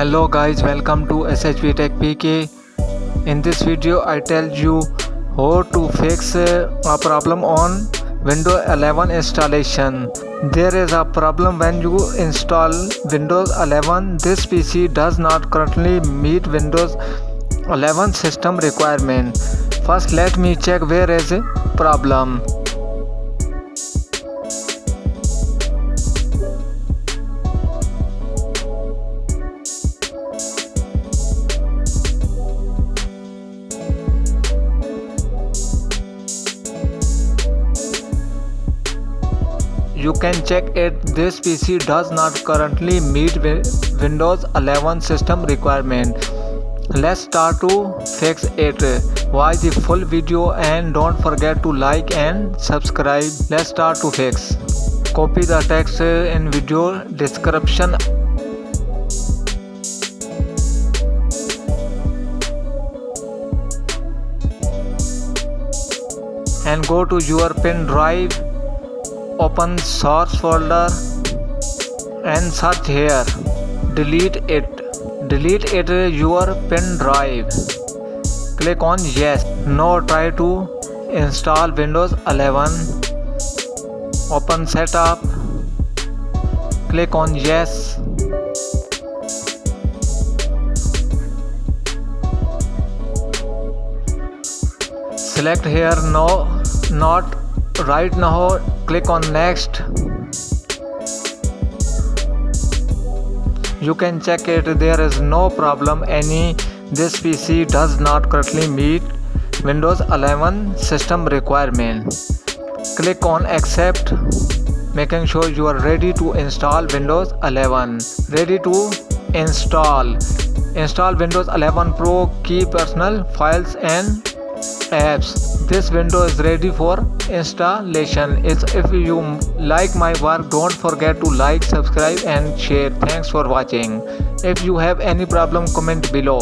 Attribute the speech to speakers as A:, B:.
A: hello guys welcome to shp tech pk in this video i tell you how to fix uh, a problem on windows 11 installation. There is a problem when you install windows 11 this pc does not currently meet windows 11 system requirement. First let me check where is problem you can check it. This pc does not currently meet windows 11 system requirement. Let's start to fix it. Watch the full video and don't forget to like and subscribe. Let's start to fix. Copy the text in video description. And go to your pen drive open source folder and search here. Delete it. Delete it your pen drive. Click on yes. Now try to install windows 11 open setup. Click on yes. Select here no not right now click on next. You can check it. There is no problem. Any this pc does not currently meet windows 11 system requirement. Click on accept making sure you are ready to install windows 11 ready to install. Install windows 11 pro key personal files and apps this window is ready for installation. If you like my work don't forget to like subscribe and share. Thanks for watching. If you have any problem comment below